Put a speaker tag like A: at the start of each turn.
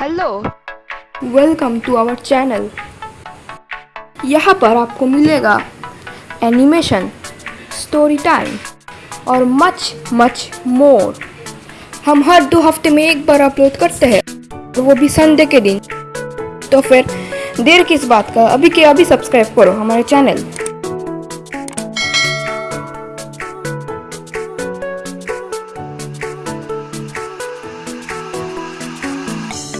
A: Hello welcome to our channel यहाँ पर आपको मिलेगा एनिमेशन स्टोरी टाइम और मच मच मोर हम हर दो हफ़्ते में एक बार अपलोड करते हैं, और वो भी संडे के दिन। तो फिर देर किस बात का? अभी के अभी सब्सक्राइब करो हमारे चैनल